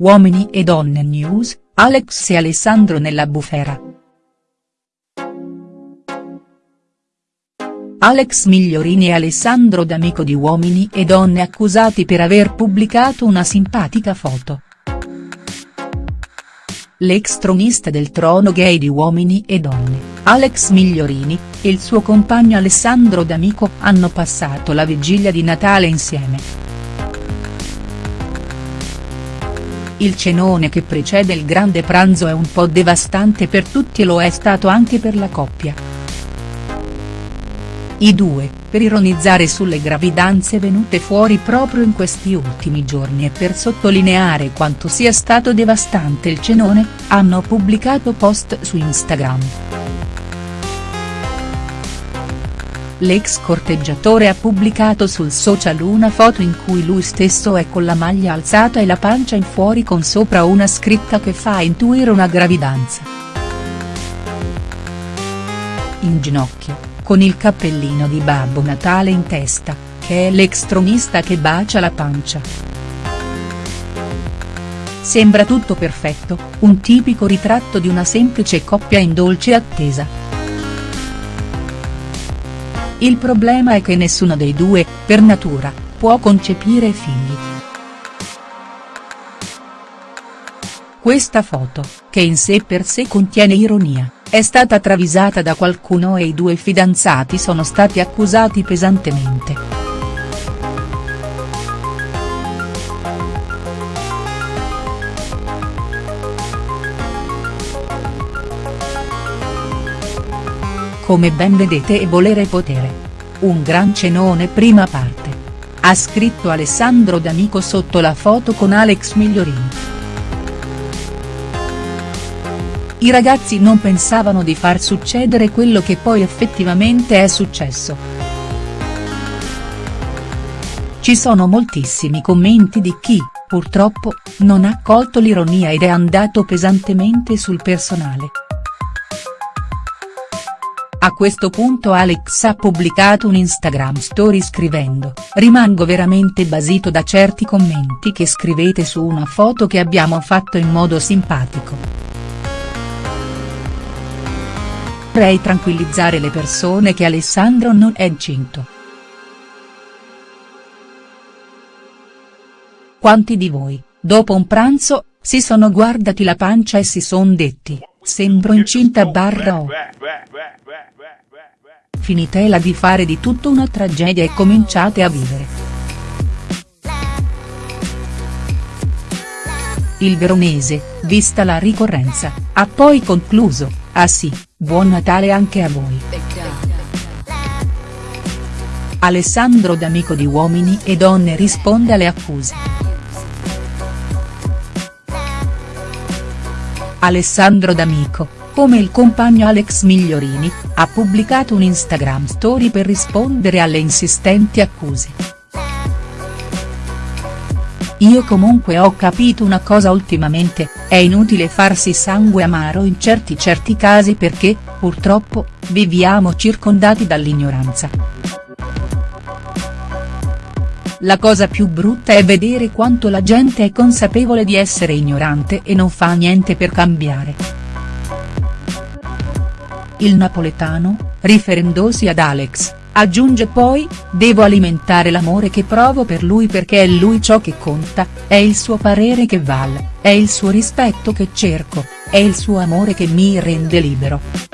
Uomini e donne news, Alex e Alessandro nella bufera. Alex Migliorini e Alessandro D'Amico di Uomini e Donne accusati per aver pubblicato una simpatica foto. L'ex tronista del trono gay di Uomini e Donne, Alex Migliorini, e il suo compagno Alessandro D'Amico hanno passato la vigilia di Natale insieme. Il cenone che precede il grande pranzo è un po' devastante per tutti e lo è stato anche per la coppia. I due, per ironizzare sulle gravidanze venute fuori proprio in questi ultimi giorni e per sottolineare quanto sia stato devastante il cenone, hanno pubblicato post su Instagram. L'ex corteggiatore ha pubblicato sul social una foto in cui lui stesso è con la maglia alzata e la pancia in fuori con sopra una scritta che fa intuire una gravidanza. In ginocchio, con il cappellino di Babbo Natale in testa, che è l'ex tronista che bacia la pancia. Sembra tutto perfetto, un tipico ritratto di una semplice coppia in dolce attesa. Il problema è che nessuno dei due, per natura, può concepire figli. Questa foto, che in sé per sé contiene ironia, è stata travisata da qualcuno e i due fidanzati sono stati accusati pesantemente. Come ben vedete e volere potere. Un gran cenone prima parte. Ha scritto Alessandro D'Amico sotto la foto con Alex Migliorini. I ragazzi non pensavano di far succedere quello che poi effettivamente è successo. Ci sono moltissimi commenti di chi, purtroppo, non ha colto l'ironia ed è andato pesantemente sul personale. A questo punto Alex ha pubblicato un Instagram story scrivendo, rimango veramente basito da certi commenti che scrivete su una foto che abbiamo fatto in modo simpatico. Vorrei tranquillizzare le persone che Alessandro non è incinto. Quanti di voi, dopo un pranzo, si sono guardati la pancia e si son detti, sembro incinta barra o. Finitela di fare di tutto una tragedia e cominciate a vivere. Il veronese, vista la ricorrenza, ha poi concluso, ah sì, buon Natale anche a voi. Alessandro D'Amico di Uomini e Donne risponde alle accuse. Alessandro D'Amico, come il compagno Alex Migliorini, ha pubblicato un Instagram story per rispondere alle insistenti accuse. Io comunque ho capito una cosa ultimamente, è inutile farsi sangue amaro in certi certi casi perché, purtroppo, viviamo circondati dall'ignoranza. La cosa più brutta è vedere quanto la gente è consapevole di essere ignorante e non fa niente per cambiare. Il napoletano, riferendosi ad Alex, aggiunge poi, devo alimentare l'amore che provo per lui perché è lui ciò che conta, è il suo parere che vale, è il suo rispetto che cerco, è il suo amore che mi rende libero.